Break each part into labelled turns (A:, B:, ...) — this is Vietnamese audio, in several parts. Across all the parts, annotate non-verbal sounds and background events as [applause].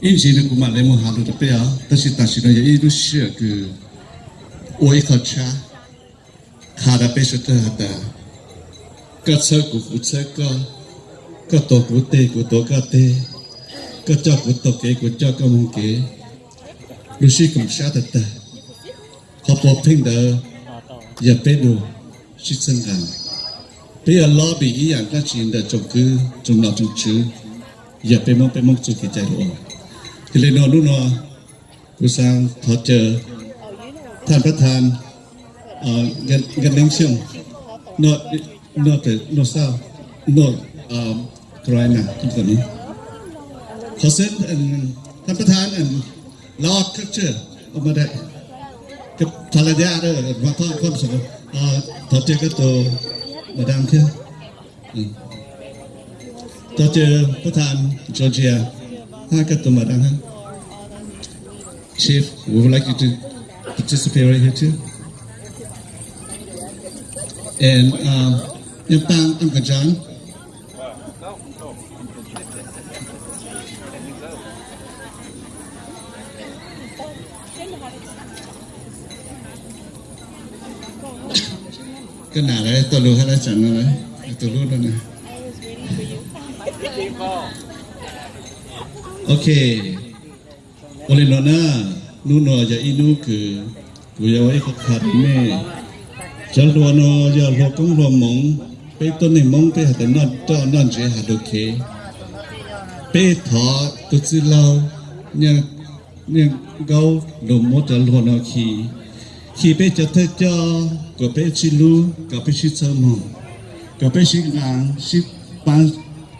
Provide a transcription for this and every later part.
A: 인지는 그만 레몬 하루도 빼야 다시 다시는 이루 시야 그 오이 거차 가다 빼셨다 하다 까철고 후철거 까또 구대 구도 까대 까짜 구도 개 구짜 까문 개 루시 금샤다다 거포 팽다 야 빼도 시선간 bây giờ lo bị ý ảnh các chuyện đã trồng cứ trồng nào trồng chứ giờ bên mong bên mong chưa kịp chạy được ชินเดอจงคือจงหนอจงชื่ออย่าไปมองไปมองจุดใจรู้ thì lên nọ lúc nọกูsang thọ chờท่านประธานเอ่อเงินเงินเลี้ยงชิงนอดนอแต่นอเศร้านอเอ่อกรายนะทุกคนนี้ขอเซ็นท่านประธานอันลอดคัเชอร์ออกมาได้กับภรรยาเด้อมาทอดความสุขเอ่อถอดเจอก็ตัวมาดามเคือต่อเจอประธานจอร์เจีย Hakatumaraha. Chief, we would like you to participate right here too. And um, Yupang Uncle John. cái nào đấy tôi lưu hết đấy chẳng rồi đấy tôi lưu đâu này [laughs] ok. Oleh nona nuno ya inu ke kuya wai ko khat me chal do no ya lo kong lo mong pe to ne mong pe ha na to na je ha do ke. Pe tho tu chi lao nya nya gao do mo ta lo no ki. Ki pe cha ta cha, ko pe chi lu, ka pe chi cha mo. Ka pe chi ngang, chi pan,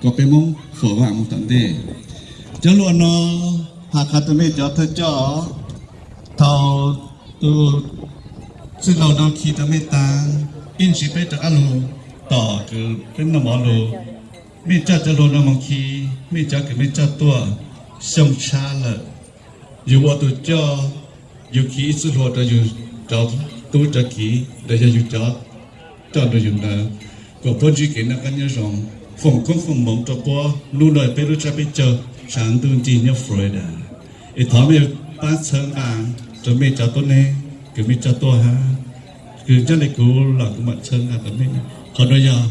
A: ko pe mong phở vàng một tận đề cho luôn nó hạ khát tụi mình cho thôi cho thầu tu xin lâu đâu khi tụi mình ta in chỉ biết được alo tỏ cứ bên nó mỏ lô mình cho cho luôn nó mong khi mình cho cái mình cho tua sông cha là dù bao tu cho dù khi sự lo đó dù cho tu cho khi để cho dù cho cho được dù là có bao nhiêu cái nó cái nhớ rằng phòng có phòng mộng cho bố luôn đời bê lúc cha bê chờ, sáng tương chỉ nhau phổi ít thó mê bát sơn bàn cho mê cho tôi nè cứ mê cho tôi ha. Cứ cho lại cứ là cũng bạn sơn là tấm mê còn bây giờ,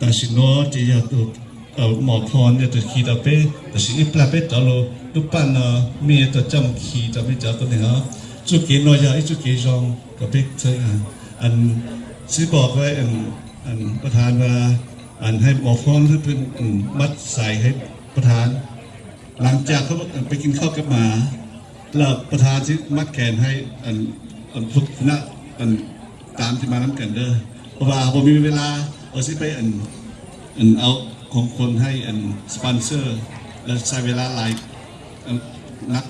A: ta chỉ nói chỉ giờ tôi ở mỏ phòn giờ từ khi ta bê ta chỉ ít là bê cho luôn lúc ban bạn ờ, mẹ tôi chăm khi cho mê cho tôi nè ha. chú kia nói giờ ít chú kia rong, có biết sơn à? Anh sẽ bỏ với anh anh có thà là อันให้หมอฟ้องให้เป็นมัดใส่ให้ประธาน หลังจากเขาไปกินข้าวกับหมาแล้วประธานที่มัดแขนให้อันอันทุกคณะอันตามที่มาน้ำกันเด้อเพราะว่าผมมีเวลาเอาสิไปอันอันเอาของคนให้อันสปอนเซอร์ แล้วใช้เวลาหลายอันนัก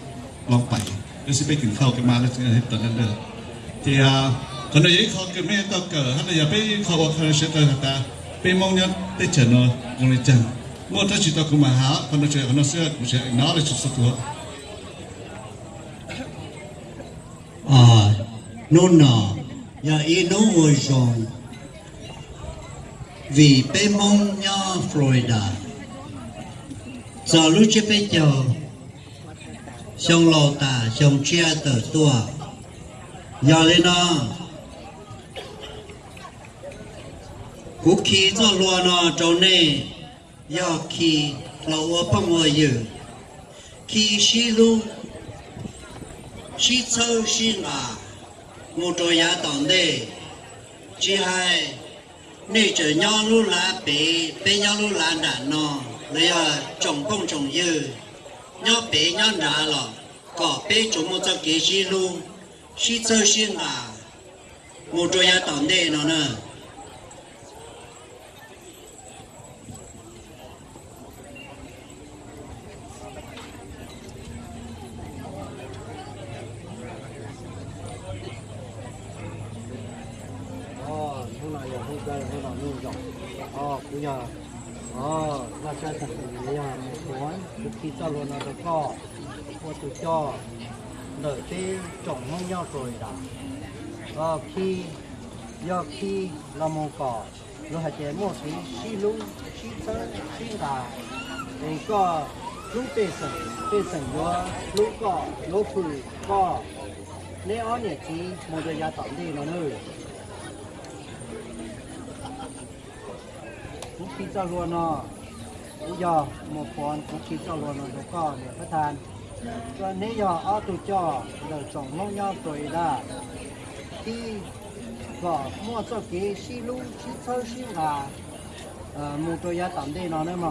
A: ลองไปแล้วสิไปกินข้าวกันมาแล้วจะให้ตอนนั้นเด้อที่อ่าคนไหนเขาเกิดไม่ต้องเกิดถ้าอย่าไปขาบอกเขาเชื่อกันแต่ไ bên mong nhân tê chờ nó còn lại chẳng mua tới chỉ tao cũng mà há còn nó chơi nó xưa cũng chơi nó là chụp sắp lúa
B: à nôn nọ nhà y nấu ngồi rồi vì bên mong nhau Florida. Giờ lúc chơi bây giờ xong lò tà xong chia tờ tua. Giờ lên nó. Cú khí cho lùa nó trâu nè do khi lâu ở bằng ngồi dự khi xí lu xí sâu xí ngà một trò giá tỏng đề chỉ hai nè chờ nhau lu lá bể bể nhau lu lá đã nó lấy à trồng bông trồng dư nhau bể nhau đã lọ có bể chúng một cho kế xí lu xí sâu xí ngà một trò giá tỏng đề nó nè.
C: Bây giờ ờ là sẽ ờ, thật sự bây giờ một cuốn thực khi cho luôn nó được co một từ cho. Đợi tê trồng nhau nhau rồi đã. Ờ khi do khi là một cỏ. Nó hay chế một tí. Xí lung xí tơ xí gà thì có lúc bê sần bê sần yo lúc cọ lúc phù cọ nếu ở nhà chỉ một đôi gia tổng đi nó nữa cũng khi cho luôn nó bây giờ một con cũng khi cho luôn nó nó có để phát than và nếu giờ ở tụ cho đời chồng mong nhau tuổi đã. Khi vợ mua cho cái xí lu xí thơ xí gà, ờ, một đôi gia tổng đi nó nữa mà.